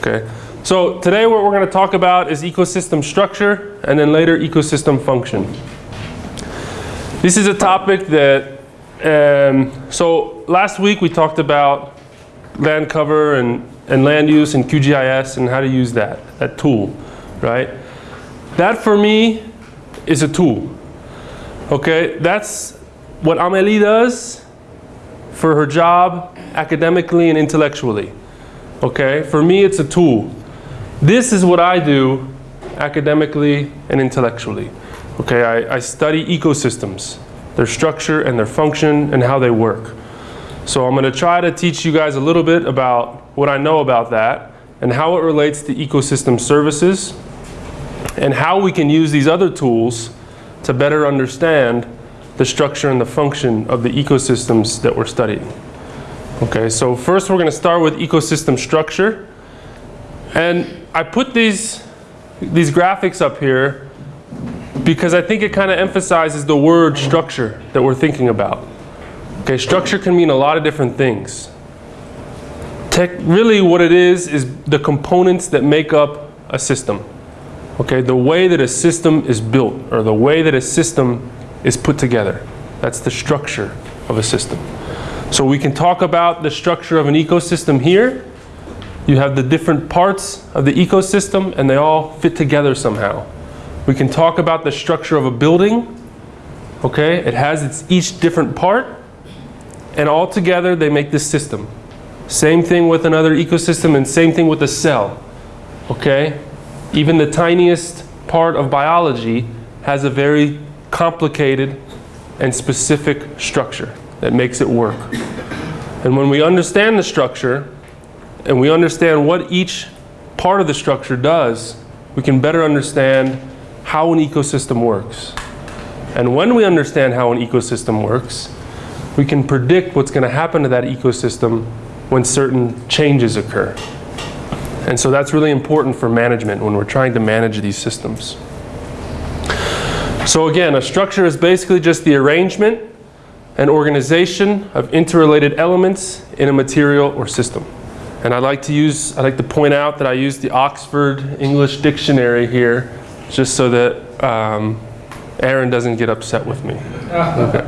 Okay. So today what we're going to talk about is ecosystem structure and then later ecosystem function. This is a topic that, um, so last week we talked about land cover and, and land use and QGIS and how to use that, that tool, right? That for me is a tool. Okay, that's what Amélie does for her job academically and intellectually. Okay, for me it's a tool. This is what I do academically and intellectually. Okay, I, I study ecosystems, their structure and their function and how they work. So I'm going to try to teach you guys a little bit about what I know about that and how it relates to ecosystem services and how we can use these other tools to better understand the structure and the function of the ecosystems that we're studying. Okay, so first we're going to start with ecosystem structure. And I put these, these graphics up here because I think it kind of emphasizes the word structure that we're thinking about. Okay, structure can mean a lot of different things. Tech, really what it is is the components that make up a system. Okay, the way that a system is built or the way that a system is put together. That's the structure of a system. So we can talk about the structure of an ecosystem here. You have the different parts of the ecosystem and they all fit together somehow. We can talk about the structure of a building. Okay, it has its each different part and all together they make this system. Same thing with another ecosystem and same thing with a cell. Okay, even the tiniest part of biology has a very complicated and specific structure that makes it work. And when we understand the structure and we understand what each part of the structure does, we can better understand how an ecosystem works. And when we understand how an ecosystem works, we can predict what's going to happen to that ecosystem when certain changes occur. And so that's really important for management when we're trying to manage these systems. So again, a structure is basically just the arrangement and organization of interrelated elements in a material or system. And I'd like to use, I'd like to point out that I use the Oxford English Dictionary here, just so that um, Aaron doesn't get upset with me. Okay.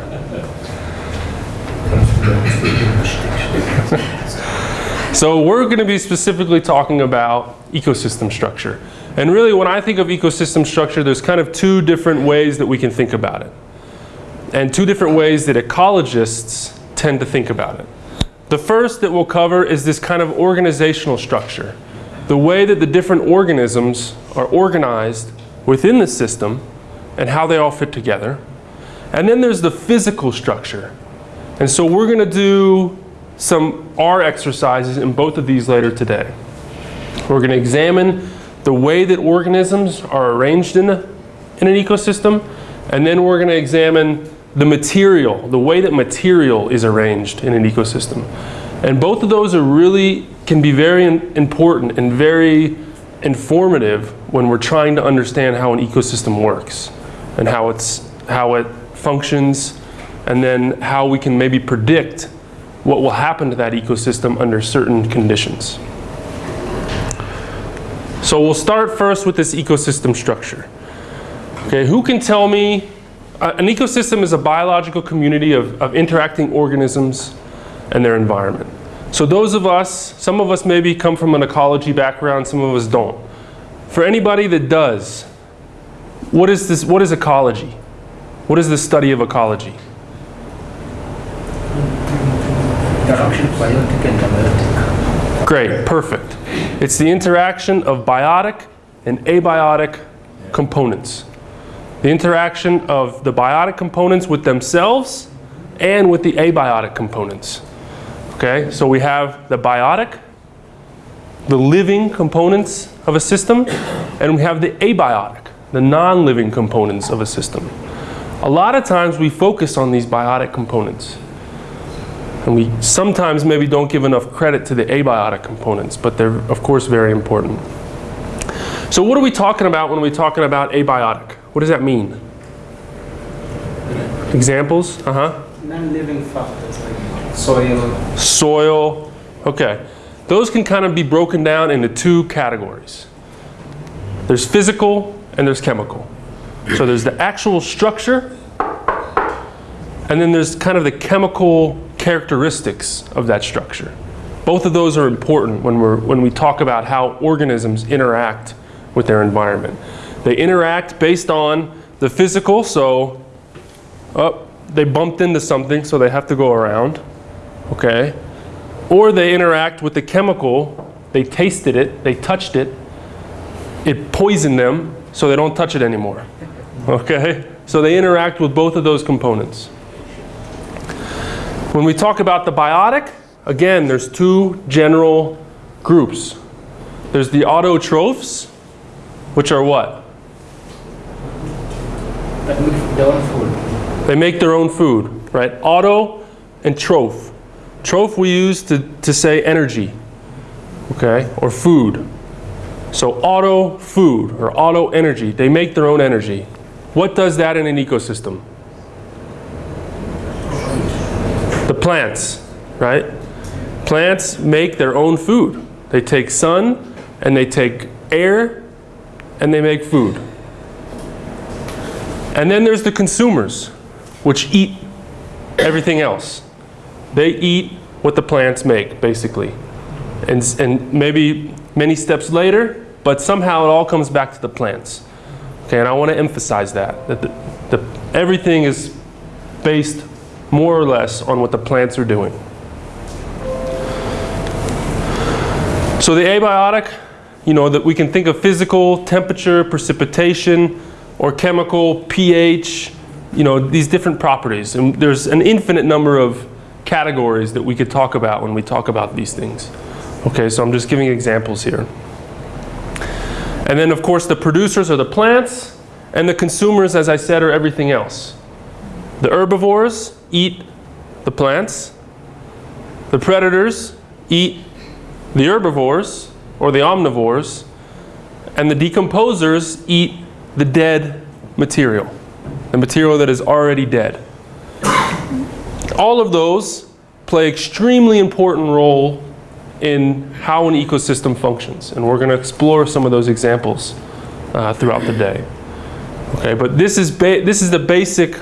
so we're going to be specifically talking about ecosystem structure. And really when I think of ecosystem structure, there's kind of two different ways that we can think about it. And two different ways that ecologists tend to think about it. The first that we'll cover is this kind of organizational structure. The way that the different organisms are organized within the system and how they all fit together. And then there's the physical structure. And so we're going to do some R exercises in both of these later today. We're going to examine the way that organisms are arranged in, a, in an ecosystem, and then we're going to examine the material, the way that material is arranged in an ecosystem. And both of those are really, can be very important and very informative when we're trying to understand how an ecosystem works and how, it's, how it functions and then how we can maybe predict what will happen to that ecosystem under certain conditions. So we'll start first with this ecosystem structure. Okay, who can tell me, uh, an ecosystem is a biological community of, of interacting organisms and their environment. So those of us, some of us maybe come from an ecology background, some of us don't. For anybody that does, what is this, what is ecology? What is the study of ecology? Interaction biotic and abiotic. Great, perfect. It's the interaction of biotic and abiotic components. The interaction of the biotic components with themselves and with the abiotic components. Okay, so we have the biotic, the living components of a system, and we have the abiotic, the non-living components of a system. A lot of times we focus on these biotic components. And we sometimes maybe don't give enough credit to the abiotic components, but they're of course very important. So what are we talking about when we're talking about abiotic? What does that mean? Examples? Uh-huh. Non-living factors like soil. Soil. Okay. those can kind of be broken down into two categories. There's physical and there's chemical. So there's the actual structure and then there's kind of the chemical characteristics of that structure. Both of those are important when, we're, when we talk about how organisms interact with their environment. They interact based on the physical, so oh, they bumped into something, so they have to go around, okay? Or they interact with the chemical, they tasted it, they touched it, it poisoned them, so they don't touch it anymore, okay? So they interact with both of those components. When we talk about the biotic, again, there's two general groups. There's the autotrophs, which are what? That makes their own food. They make their own food, right? Auto and troph. Troph we use to, to say energy, okay, or food. So auto food or auto energy, they make their own energy. What does that in an ecosystem? The plants, right? Plants make their own food. They take sun and they take air and they make food. And then there's the consumers, which eat everything else. They eat what the plants make, basically. And, and maybe many steps later, but somehow it all comes back to the plants. Okay, and I want to emphasize that, that the, the, everything is based more or less on what the plants are doing. So the abiotic, you know, that we can think of physical, temperature, precipitation, or chemical, pH, you know, these different properties. And there's an infinite number of categories that we could talk about when we talk about these things. Okay, so I'm just giving examples here. And then of course the producers are the plants, and the consumers, as I said, are everything else. The herbivores eat the plants. The predators eat the herbivores or the omnivores. And the decomposers eat the dead material, the material that is already dead. All of those play extremely important role in how an ecosystem functions. And we're going to explore some of those examples uh, throughout the day. Okay, but this is, this is the basic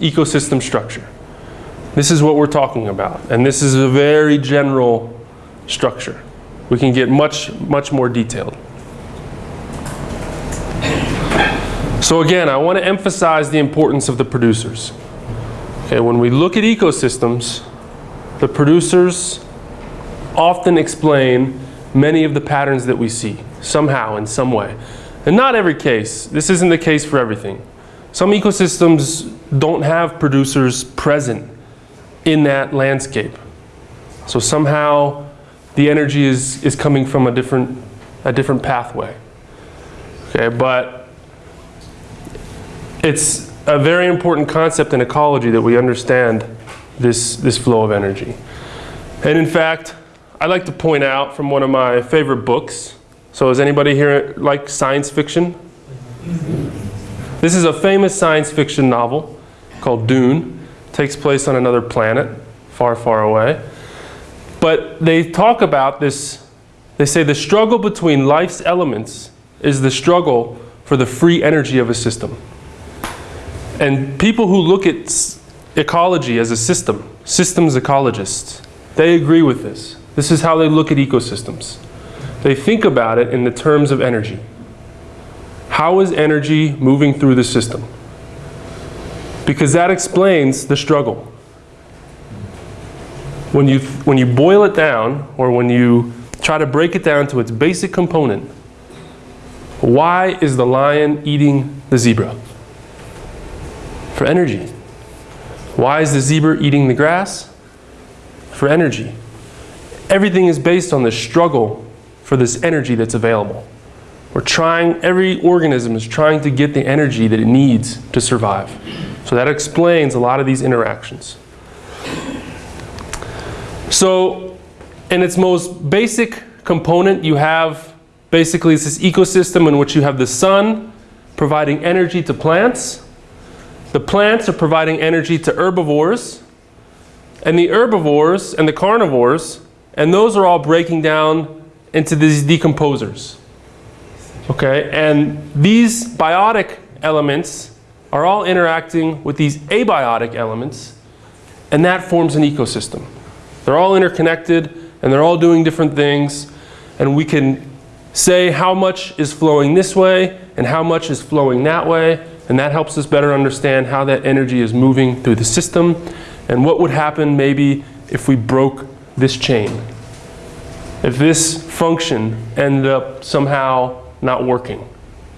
ecosystem structure. This is what we're talking about. And this is a very general structure. We can get much, much more detailed. So again, I want to emphasize the importance of the producers. Okay, when we look at ecosystems, the producers often explain many of the patterns that we see, somehow, in some way. And not every case. This isn't the case for everything. Some ecosystems don't have producers present in that landscape. So somehow the energy is, is coming from a different, a different pathway. Okay, but it's a very important concept in ecology that we understand this, this flow of energy. And in fact, I'd like to point out from one of my favorite books. So does anybody here like science fiction? This is a famous science fiction novel called Dune. It takes place on another planet, far, far away. But they talk about this, they say the struggle between life's elements is the struggle for the free energy of a system. And people who look at ecology as a system, systems ecologists, they agree with this. This is how they look at ecosystems. They think about it in the terms of energy. How is energy moving through the system? Because that explains the struggle. When you, when you boil it down, or when you try to break it down to its basic component, why is the lion eating the zebra? For energy. Why is the zebra eating the grass? For energy. Everything is based on the struggle for this energy that's available. We're trying, every organism is trying to get the energy that it needs to survive. So that explains a lot of these interactions. So in its most basic component, you have basically this ecosystem in which you have the sun providing energy to plants. The plants are providing energy to herbivores. And the herbivores and the carnivores and those are all breaking down into these decomposers. Okay, and these biotic elements are all interacting with these abiotic elements, and that forms an ecosystem. They're all interconnected, and they're all doing different things, and we can say how much is flowing this way and how much is flowing that way, and that helps us better understand how that energy is moving through the system and what would happen maybe if we broke this chain. If this function ended up somehow not working,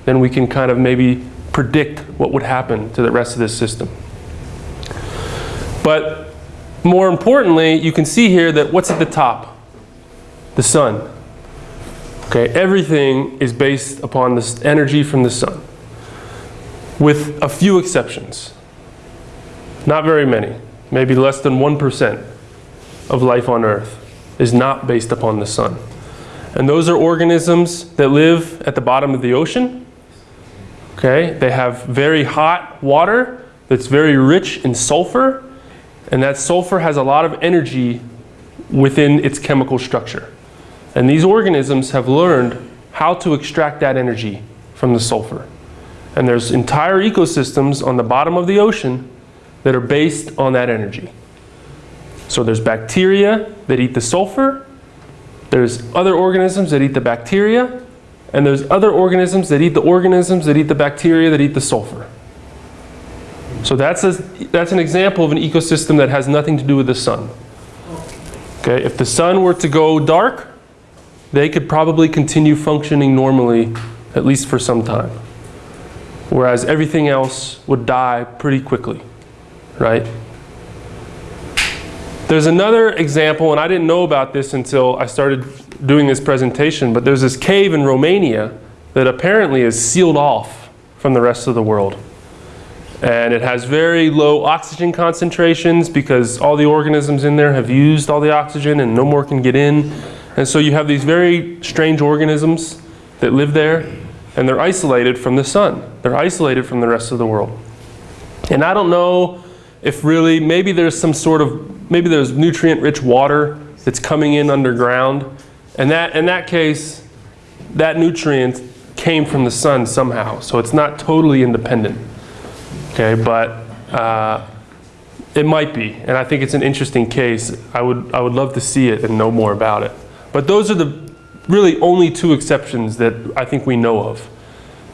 then we can kind of maybe predict what would happen to the rest of this system. But more importantly, you can see here that what's at the top? The sun. Okay, everything is based upon this energy from the sun, with a few exceptions. Not very many, maybe less than 1% of life on Earth is not based upon the sun. And those are organisms that live at the bottom of the ocean. Okay, they have very hot water that's very rich in sulfur, and that sulfur has a lot of energy within its chemical structure. And these organisms have learned how to extract that energy from the sulfur. And there's entire ecosystems on the bottom of the ocean that are based on that energy. So there's bacteria that eat the sulfur, there's other organisms that eat the bacteria, and there's other organisms that eat the organisms that eat the bacteria that eat the sulfur. So that's, a, that's an example of an ecosystem that has nothing to do with the sun. Okay, if the sun were to go dark, they could probably continue functioning normally, at least for some time. Whereas everything else would die pretty quickly, right? There's another example, and I didn't know about this until I started doing this presentation, but there's this cave in Romania that apparently is sealed off from the rest of the world. And it has very low oxygen concentrations because all the organisms in there have used all the oxygen and no more can get in. And so you have these very strange organisms that live there and they're isolated from the sun. They're isolated from the rest of the world. And I don't know if really, maybe there's some sort of maybe there's nutrient-rich water that's coming in underground. And that, in that case, that nutrient came from the sun somehow. So it's not totally independent. Okay, but uh, it might be. And I think it's an interesting case. I would, I would love to see it and know more about it. But those are the really only two exceptions that I think we know of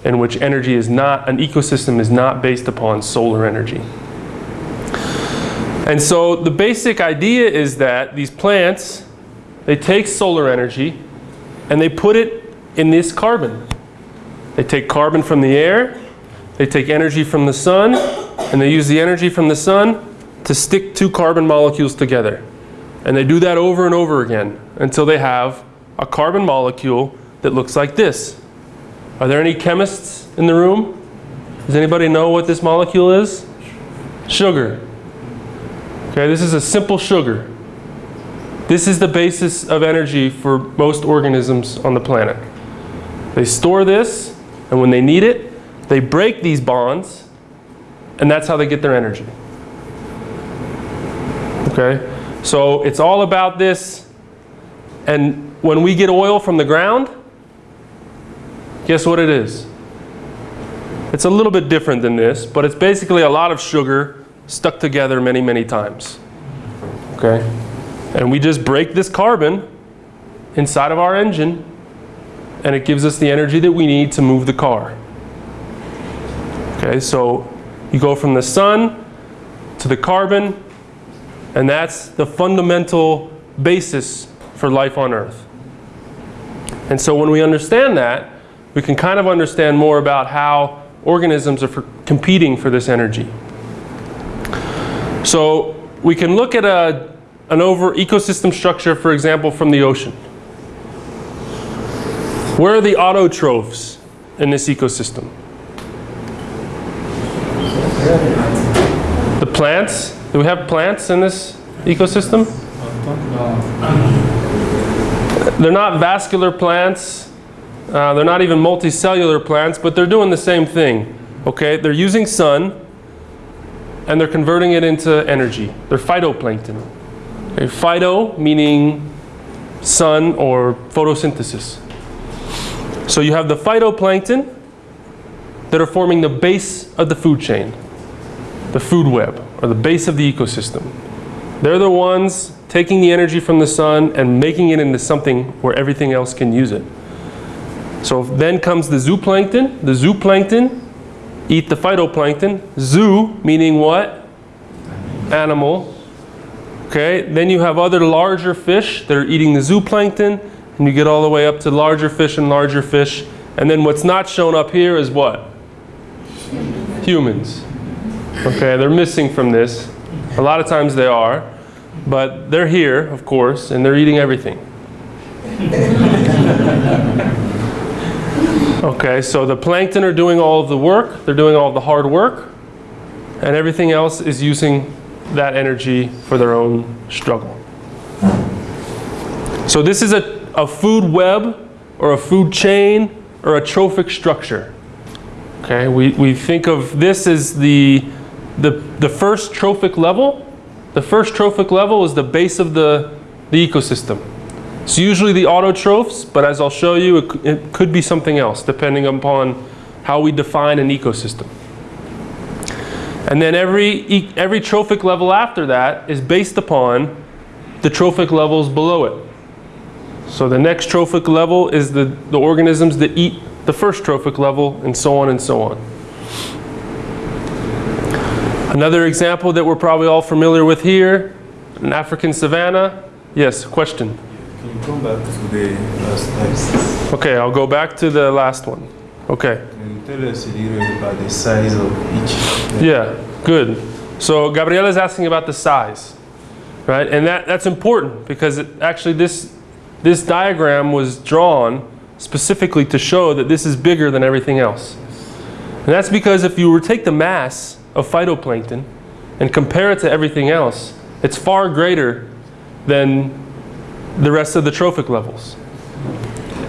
in which energy is not, an ecosystem is not based upon solar energy. And so the basic idea is that these plants, they take solar energy and they put it in this carbon. They take carbon from the air, they take energy from the sun, and they use the energy from the sun to stick two carbon molecules together. And they do that over and over again until they have a carbon molecule that looks like this. Are there any chemists in the room? Does anybody know what this molecule is? Sugar. Okay, this is a simple sugar. This is the basis of energy for most organisms on the planet. They store this, and when they need it, they break these bonds, and that's how they get their energy. Okay, so it's all about this, and when we get oil from the ground, guess what it is? It's a little bit different than this, but it's basically a lot of sugar stuck together many, many times. Okay? And we just break this carbon inside of our engine and it gives us the energy that we need to move the car. Okay, so you go from the sun to the carbon and that's the fundamental basis for life on earth. And so when we understand that, we can kind of understand more about how organisms are competing for this energy. So we can look at a, an over ecosystem structure, for example, from the ocean. Where are the autotrophs in this ecosystem? The plants? Do we have plants in this ecosystem? Uh, They're not vascular plants. Uh, they're not even multicellular plants, but they're doing the same thing. Okay, they're using sun and they're converting it into energy. They're phytoplankton. Okay, phyto meaning sun or photosynthesis. So you have the phytoplankton that are forming the base of the food chain, the food web, or the base of the ecosystem. They're the ones taking the energy from the sun and making it into something where everything else can use it. So then comes the zooplankton. The zooplankton eat the phytoplankton. Zoo meaning what? Animal. Okay, then you have other larger fish that are eating the zooplankton, and you get all the way up to larger fish and larger fish. And then what's not shown up here is what? Humans. Okay, they're missing from this. A lot of times they are, but they're here, of course, and they're eating everything. Okay, so the plankton are doing all of the work, they're doing all the hard work, and everything else is using that energy for their own struggle. So this is a, a food web or a food chain or a trophic structure. Okay, we, we think of this as the, the, the first trophic level. The first trophic level is the base of the, the ecosystem. It's usually the autotrophs, but as I'll show you, it, it could be something else depending upon how we define an ecosystem. And then every, every trophic level after that is based upon the trophic levels below it. So the next trophic level is the, the organisms that eat the first trophic level, and so on and so on. Another example that we're probably all familiar with here, an African savanna. Yes, question. Can you come back to the last? Okay, I'll go back to the last one. Okay. Can you tell us a little about the size of each? Yeah, good. So Gabriela is asking about the size, right? And that, that's important because it, actually this, this diagram was drawn specifically to show that this is bigger than everything else. And that's because if you were to take the mass of phytoplankton and compare it to everything else, it's far greater than the rest of the trophic levels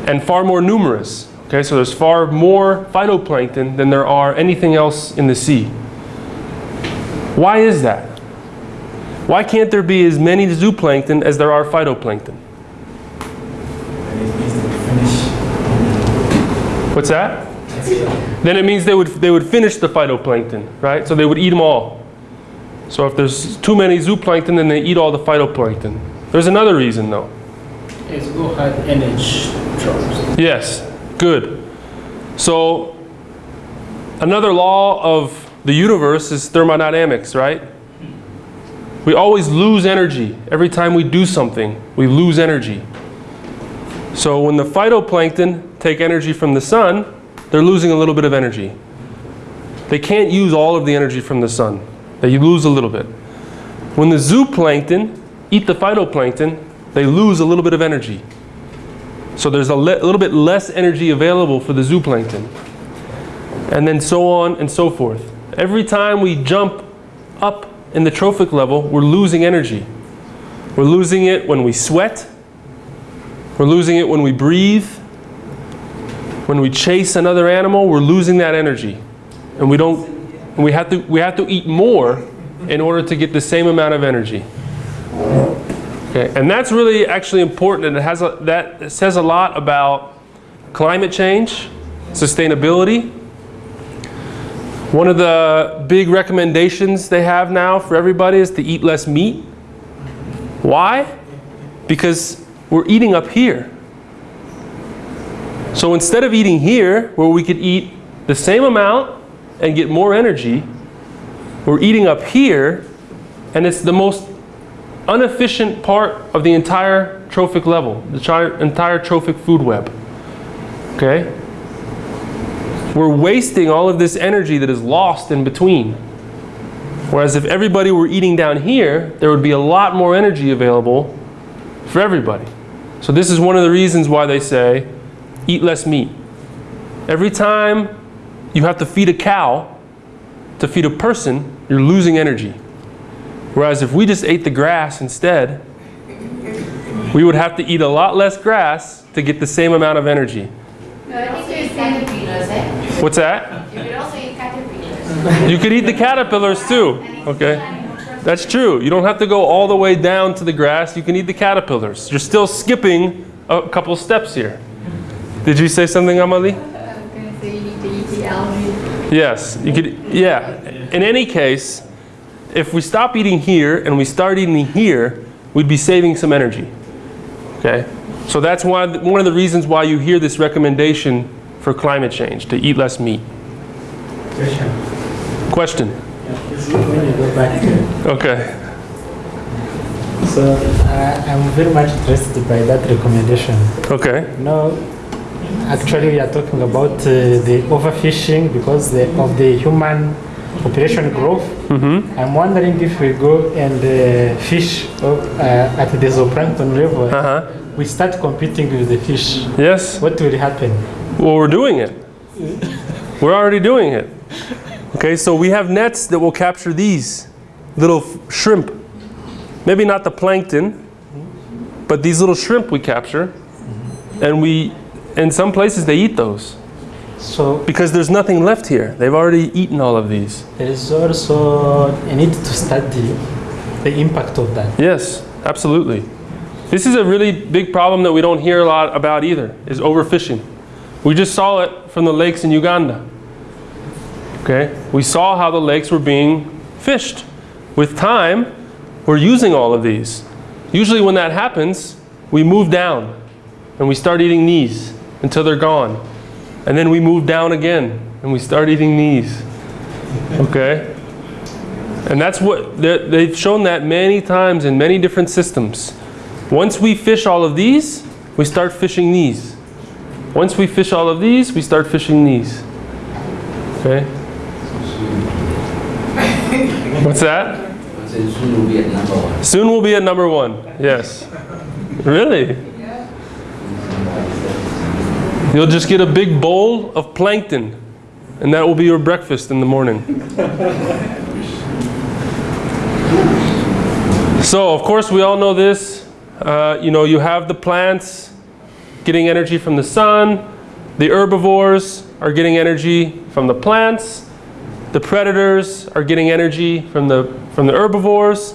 and far more numerous. Okay, so there's far more phytoplankton than there are anything else in the sea. Why is that? Why can't there be as many zooplankton as there are phytoplankton? What's that? Then it means they would, they would finish the phytoplankton, right? So they would eat them all. So if there's too many zooplankton, then they eat all the phytoplankton. There's another reason though. It's go ahead entropy. Yes, good. So another law of the universe is thermodynamics, right? We always lose energy. Every time we do something, we lose energy. So when the phytoplankton take energy from the sun, they're losing a little bit of energy. They can't use all of the energy from the sun. They lose a little bit. When the zooplankton eat the phytoplankton, they lose a little bit of energy. So there's a, little bit less energy available for the zooplankton. And then so on and so forth. Every time we jump up in the trophic level, we're losing energy. We're losing it when we sweat. We're losing it when we breathe. When we chase another animal, we're losing that energy. And we don't and we have to we have to eat more in order to get the same amount of energy. Okay, and that's really actually important, and it has a, that it says a lot about climate change, sustainability. One of the big recommendations they have now for everybody is to eat less meat. Why? Because we're eating up here. So instead of eating here, where we could eat the same amount and get more energy, we're eating up here, and it's the most inefficient part of the entire trophic level, the entire trophic food web. Okay? We're wasting all of this energy that is lost in between. Whereas if everybody were eating down here, there would be a lot more energy available for everybody. So this is one of the reasons why they say eat less meat. Every time you have to feed a cow to feed a person, you're losing energy. Whereas if we just ate the grass instead, we would have to eat a lot less grass to get the same amount of energy. You could also eat caterpillars, eh? What's that? You could also eat caterpillars. You could eat the caterpillars too. Okay. That's true. You don't have to go all the way down to the grass. You can eat the caterpillars. You're still skipping a couple steps here. Did you say something, Amalie? I'm gonna say you need to eat the algae. Yes, you could. Yeah. In any case, if we stop eating here and we start eating here, we'd be saving some energy. Okay. So that's why one of the reasons why you hear this recommendation for climate change to eat less meat. Question. Question. When you go back to Okay. So uh, I'm very much interested by that recommendation. Okay. No, actually we are talking about uh, the overfishing because the, of the human population growth. Mm-hmm. I'm wondering if we go and uh, fish uh, at the zooplankton level, Uh huh. we start competing with the fish. Yes. What will happen? Well, we're doing it. We're already doing it. Okay, so we have nets that will capture these little f- shrimp. Maybe not the plankton, but these little shrimp we capture. And we, in some places, they eat those So because there's nothing left here. They've already eaten all of these. there is also a need to study the impact of that. Yes, absolutely. This is a really big problem that we don't hear a lot about either, is overfishing. We just saw it from the lakes in Uganda. Okay? We saw how the lakes were being fished. With time, we're using all of these. Usually when that happens, we move down and we start eating these until they're gone. And then we move down again and we start eating these. Okay? And that's what they- they've shown that many times in many different systems. Once we fish all of these, we start fishing these. Once we fish all of these, we start fishing these. Okay? What's that? soon will be at number one. Soon we'll be at number one. Yes. Really? You'll just get a big bowl of plankton, and that will be your breakfast in the morning. So, of course, we all know this. Uh, you know, you have the plants getting energy from the sun, the herbivores are getting energy from the plants, the predators are getting energy from the, from the herbivores,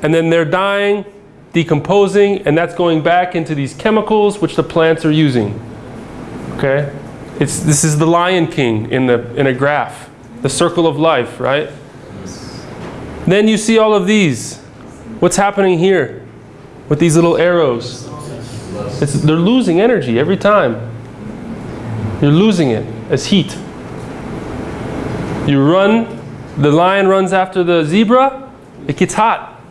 and then they're dying, decomposing, and that's going back into these chemicals which the plants are using. Okay? It's, this is the Lion King in, the, in a graph, the circle of life, right? Then you see all of these. What's happening here with these little arrows? It's, they're losing energy every time. You're losing it as heat. You run, the lion runs after the zebra, it gets hot.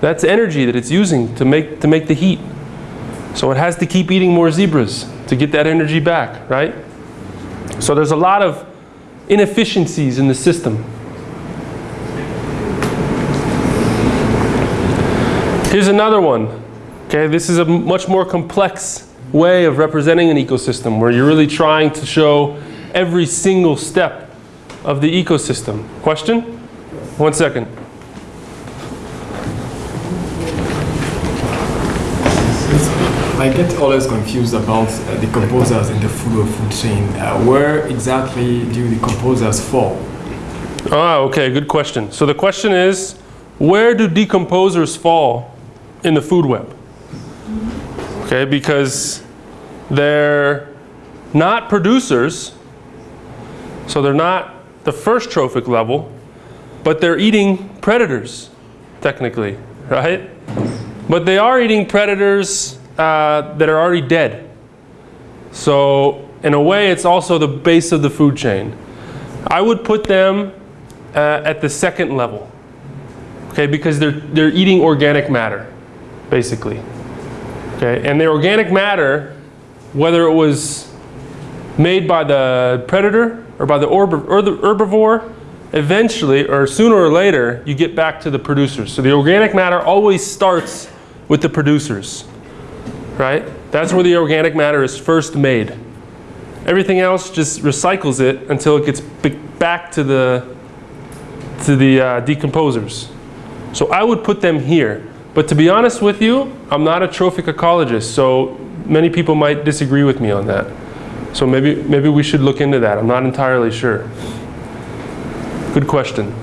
That's energy that it's using to make, to make the heat. So it has to keep eating more zebras to get that energy back, right? So there's a lot of inefficiencies in the system. Here's another one. Okay, this is a much more complex way of representing an ecosystem where you're really trying to show every single step of the ecosystem. Question? One second. I get always confused about uh, composers in the food or food chain. Uh, where exactly do the composers fall? Ah, okay, good question. So the question is, where do decomposers fall in the food web? Okay, because they're not producers, so they're not the first trophic level, but they're eating predators, technically, right? But they are eating predators uh, that are already dead. So, in a way, it's also the base of the food chain. I would put them uh, at the second level, okay, because they're, they're eating organic matter, basically. Okay, and the organic matter, whether it was made by the predator or by the, herbivore, eventually, or sooner or later, you get back to the producers. So the organic matter always starts with the producers, right? That's where the organic matter is first made. Everything else just recycles it until it gets back to the to the uh, decomposers. So I would put them here. But to be honest with you, I'm not a trophic ecologist, so many people might disagree with me on that. So maybe maybe we should look into that. I'm not entirely sure. Good question.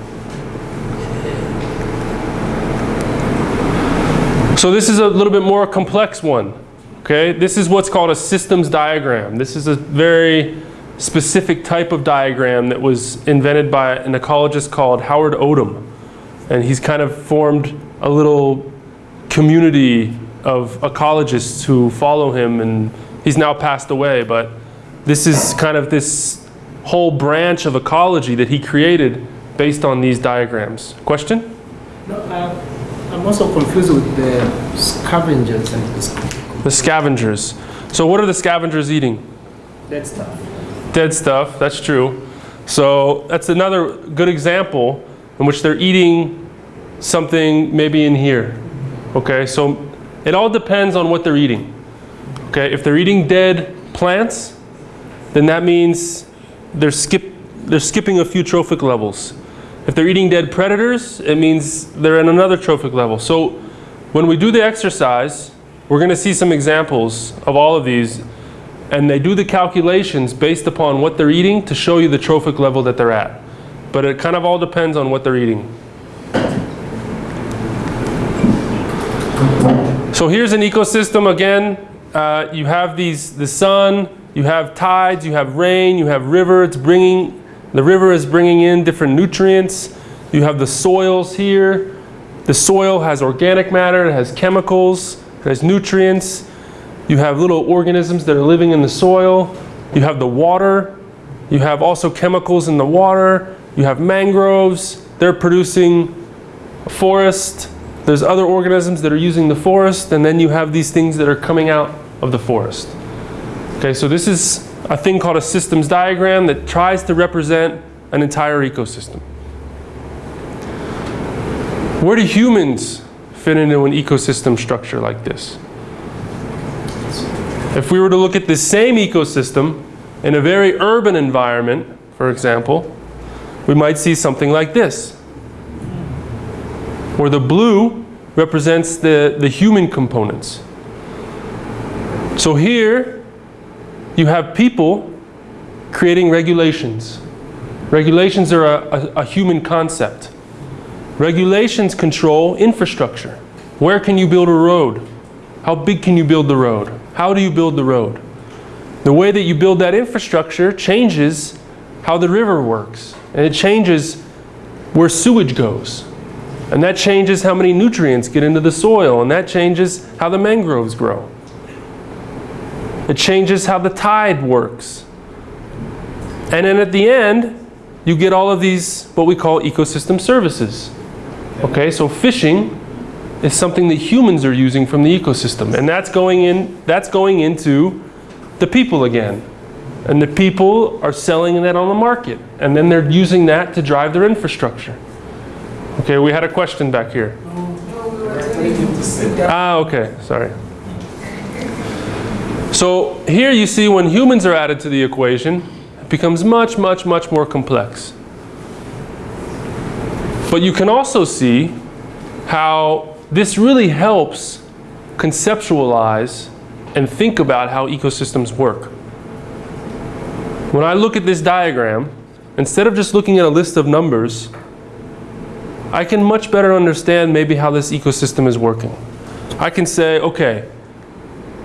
So this is a little bit more complex one. Okay, this is what's called a systems diagram. This is a very specific type of diagram that was invented by an ecologist called Howard Odum. And he's kind of formed a little community of ecologists who follow him and he's now passed away, but this is kind of this whole branch of ecology that he created based on these diagrams. Question? No, uh, I'm also confused with the scavengers and the The scavengers. So what are the scavengers eating? dead stuff. Dead stuff, that's true. So that's another good example in which they're eating something maybe in here. Okay, so it all depends on what they're eating. Okay, if they're eating dead plants, then that means they're, skip, they're skipping a few trophic levels. If they're eating dead predators, it means they're in another trophic level. So when we do the exercise, we're going to see some examples of all of these and they do the calculations based upon what they're eating to show you the trophic level that they're at. But it kind of all depends on what they're eating. So here's an ecosystem again. Uh, you have these, the sun, you have tides, you have rain, you have river. It's bringing, the river is bringing in different nutrients. You have the soils here. The soil has organic matter, it has chemicals, it has nutrients. You have little organisms that are living in the soil. You have the water. You have also chemicals in the water. You have mangroves. They're producing a forest. There's other organisms that are using the forest. And then you have these things that are coming out of the forest. Okay, so this is a thing called a systems diagram that tries to represent an entire ecosystem. Where do humans fit into an ecosystem structure like this? If we were to look at the same ecosystem in a very urban environment, for example, we might see something like this. Where the blue represents the, the human components. So here you have people creating regulations. Regulations are a, a, a human concept. Regulations control infrastructure. Where can you build a road? How big can you build the road? How do you build the road? The way that you build that infrastructure changes how the river works. And it changes where sewage goes. And that changes how many nutrients get into the soil. And that changes how the mangroves grow. It changes how the tide works. And then at the end, you get all of these, what we call ecosystem services. Okay, so fishing is something that humans are using from the ecosystem. And that's going, in, that's going into the people again. And the people are selling that on the market. And then they're using that to drive their infrastructure. Okay, we had a question back here. Ah, okay, sorry. So here you see when humans are added to the equation, it becomes much, much, much more complex. But you can also see how this really helps conceptualize and think about how ecosystems work. When I look at this diagram, instead of just looking at a list of numbers, I can much better understand maybe how this ecosystem is working. I can say, okay,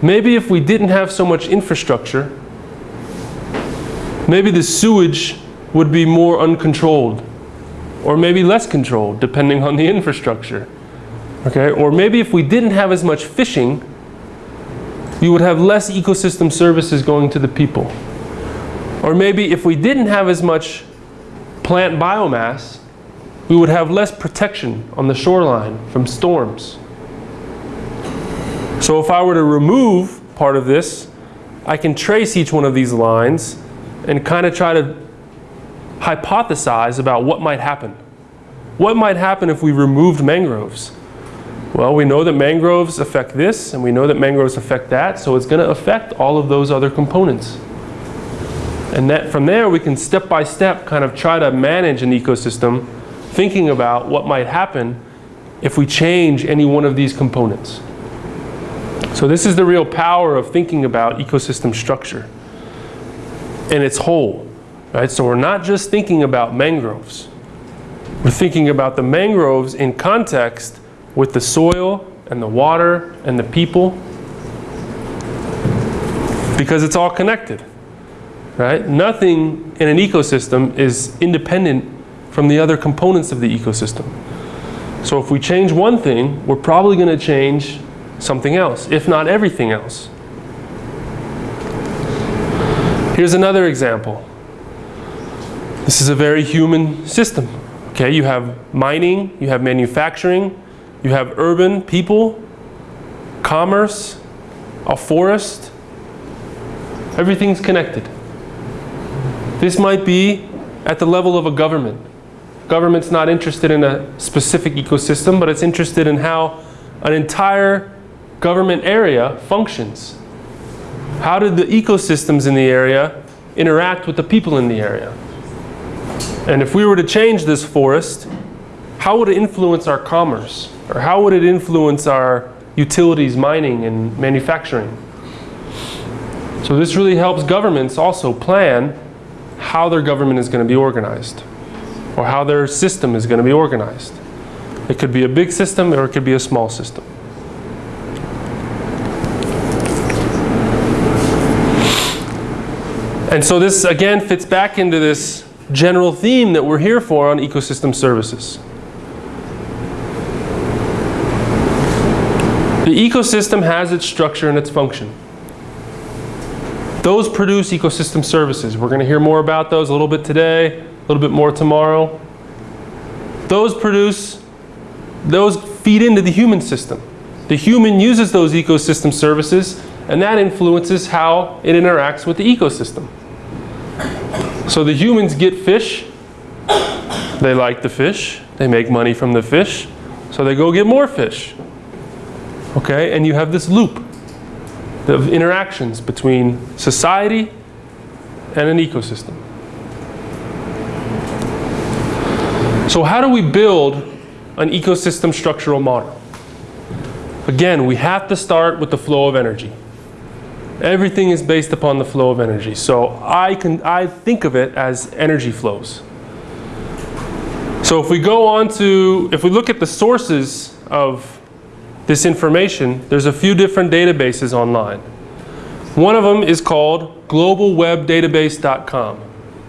maybe if we didn't have so much infrastructure, maybe the sewage would be more uncontrolled or maybe less controlled depending on the infrastructure. Okay, or maybe if we didn't have as much fishing, you would have less ecosystem services going to the people. Or maybe if we didn't have as much plant biomass, we would have less protection on the shoreline from storms. So if I were to remove part of this, I can trace each one of these lines and kind of try to hypothesize about what might happen. What might happen if we removed mangroves? Well, we know that mangroves affect this, and we know that mangroves affect that, so it's going to affect all of those other components. And that from there, we can step by step kind of try to manage an ecosystem, thinking about what might happen if we change any one of these components. So this is the real power of thinking about ecosystem structure in its whole. Right? So we're not just thinking about mangroves. We're thinking about the mangroves in context with the soil, and the water and the people because it's all connected. Right? Nothing in an ecosystem is independent from the other components of the ecosystem. So if we change one thing, we're probably going to change something else, if not everything else. Here's another example. This is a very human system. Okay, you have mining, you have manufacturing, you have urban people, commerce, a forest. Everything's connected. This might be at the level of a government. Government's not interested in a specific ecosystem, but it's interested in how an entire government area functions. How do the ecosystems in the area interact with the people in the area? And if we were to change this forest, how would it influence our commerce? Or how would it influence our utilities, mining, and manufacturing? So this really helps governments also plan how their government is going to be organized or how their system is going to be organized. It could be a big system or it could be a small system. And so this again fits back into this general theme that we're here for on ecosystem services. The ecosystem has its structure and its function. Those produce ecosystem services. We're going to hear more about those a little bit today, a little bit more tomorrow. Those produce, those feed into the human system. The human uses those ecosystem services and that influences how it interacts with the ecosystem. So the humans get fish, they like the fish, they make money from the fish, so they go get more fish. Okay, and you have this loop of interactions between society and an ecosystem. So how do we build an ecosystem structural model? Again, we have to start with the flow of energy. Everything is based upon the flow of energy. So I, can, I think of it as energy flows. So if we go on to, if we look at the sources of this information, there's a few different databases online. One of them is called globalwebdatabase.com.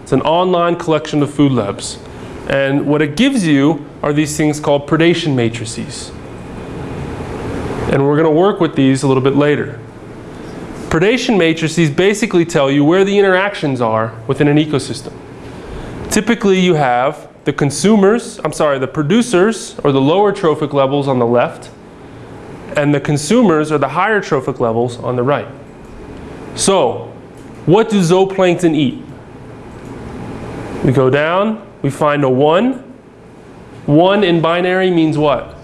It's an online collection of food webs. And what it gives you are these things called predation matrices. And we're going to work with these a little bit later. Predation matrices basically tell you where the interactions are within an ecosystem. Typically you have the consumers, I'm sorry, the producers or the lower trophic levels on the left and the consumers are the higher trophic levels on the right. So, what do zooplankton eat? We go down, we find a 1. 1 in binary means what?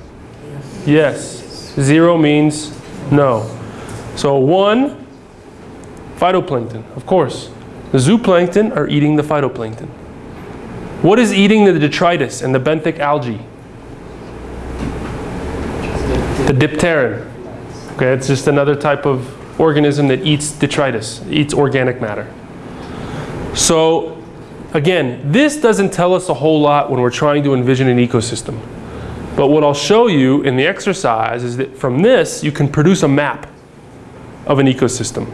Yes. 0 means no. So 1, phytoplankton, of course. The zooplankton are eating the phytoplankton. What is eating the detritus and the benthic algae? The dipteran. Okay, it's just another type of organism that eats detritus, eats organic matter. So again, this doesn't tell us a whole lot when we're trying to envision an ecosystem. But what I'll show you in the exercise is that from this, you can produce a map of an ecosystem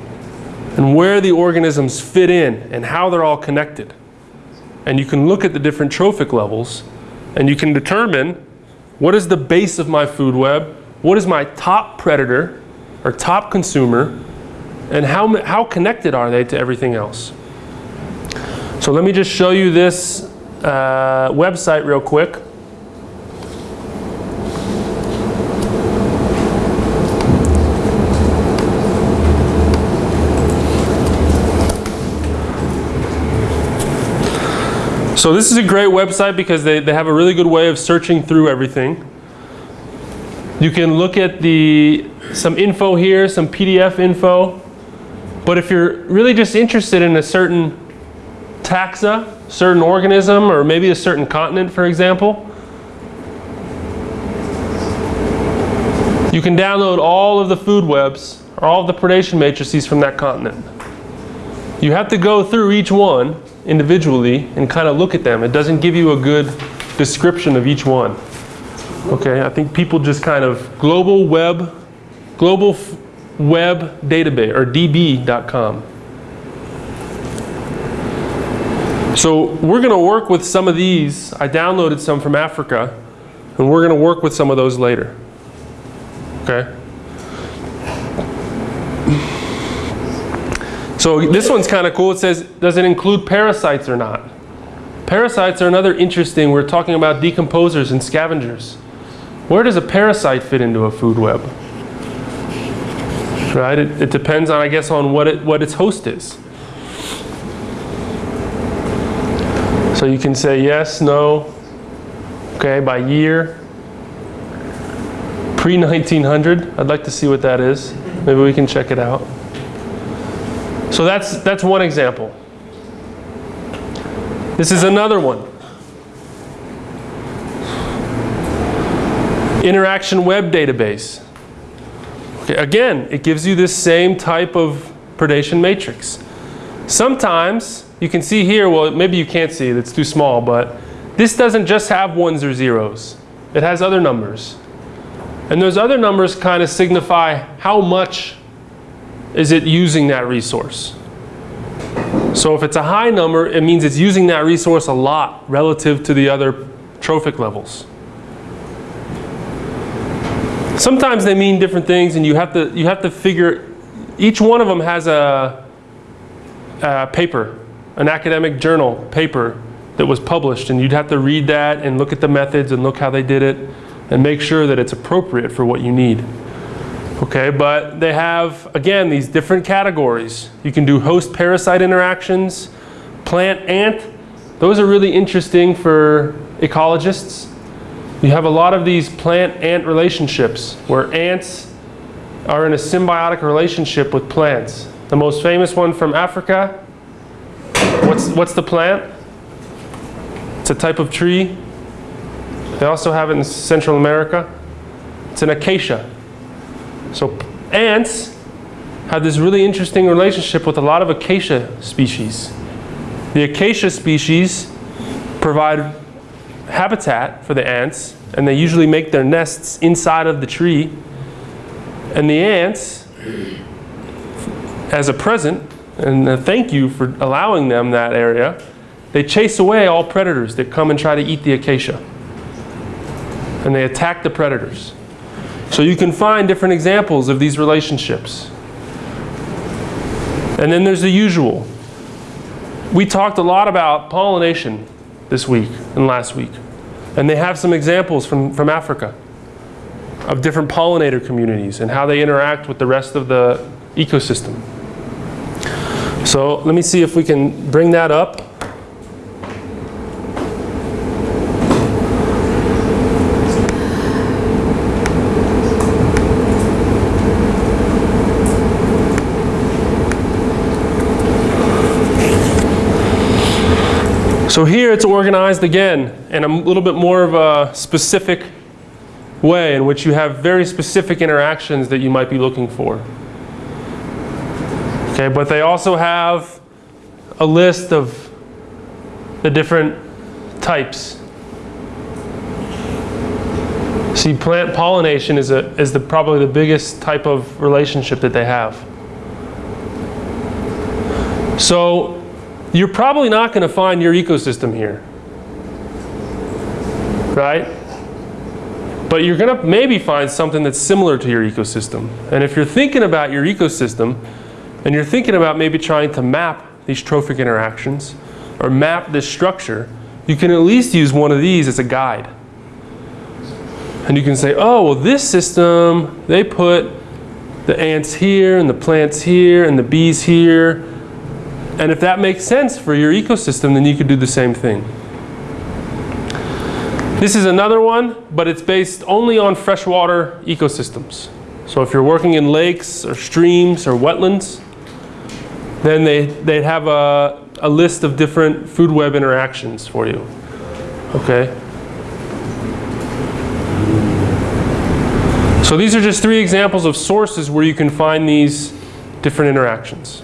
and where the organisms fit in and how they're all connected. And you can look at the different trophic levels and you can determine what is the base of my food web, what is my top predator or top consumer, and how, how connected are they to everything else. So let me just show you this uh, website real quick. So this is a great website because they, they have a really good way of searching through everything. You can look at the some info here, some PDF info. But if you're really just interested in a certain taxa, certain organism, or maybe a certain continent, for example, you can download all of the food webs or all of the predation matrices from that continent. You have to go through each one individually and kind of look at them. It doesn't give you a good description of each one. Okay, I think people just kind of global web, global web database or db.com. So we're going to work with some of these. I downloaded some from Africa, and we're going to work with some of those later. Okay. So this one's kind of cool. It says, does it include parasites or not? Parasites are another interesting. We're talking about decomposers and scavengers. Where does a parasite fit into a food web? Right? It, it depends on, I guess, on what it what its host is. So you can say yes, no. Okay, by year. Pre 1900. I'd like to see what that is. Maybe we can check it out. So that's that's one example. This is another one. Interaction web database. Okay, again, it gives you this same type of predation matrix. Sometimes you can see here, well, maybe you can't see it, it's too small, but this doesn't just have ones or zeros. It has other numbers. And those other numbers kind of signify how much is it using that resource. So if it's a high number, it means it's using that resource a lot relative to the other trophic levels. Sometimes they mean different things and you have to, you have to figure, each one of them has a, a paper, an academic journal paper that was published and you'd have to read that and look at the methods and look how they did it and make sure that it's appropriate for what you need. Okay, but they have, again, these different categories. You can do host-parasite interactions, plant-ant. Those are really interesting for ecologists. You have a lot of these plant-ant relationships where ants are in a symbiotic relationship with plants. The most famous one from Africa, what's, what's the plant? It's a type of tree. They also have it in Central America. It's an acacia. So ants have this really interesting relationship with a lot of acacia species. The acacia species provide habitat for the ants and they usually make their nests inside of the tree. And the ants, as a present and a thank you for allowing them that area, they chase away all predators that come and try to eat the acacia. And they attack the predators. So you can find different examples of these relationships. And then there's the usual. We talked a lot about pollination this week and last week. And they have some examples from, from Africa of different pollinator communities and how they interact with the rest of the ecosystem. So let me see if we can bring that up. So here it's organized again in a little bit more of a specific way in which you have very specific interactions that you might be looking for. Okay, but they also have a list of the different types. See, plant pollination is, a, is the, probably the biggest type of relationship that they have. So you're probably not going to find your ecosystem here. Right? But you're going to maybe find something that's similar to your ecosystem. And if you're thinking about your ecosystem, and you're thinking about maybe trying to map these trophic interactions, or map this structure, you can at least use one of these as a guide. And you can say, oh, well, this system, they put the ants here, and the plants here, and the bees here, and if that makes sense for your ecosystem, then you could do the same thing. This is another one, but it's based only on freshwater ecosystems. So if you're working in lakes or streams or wetlands, then they, they'd have a, a list of different food web interactions for you. Okay? So these are just three examples of sources where you can find these different interactions.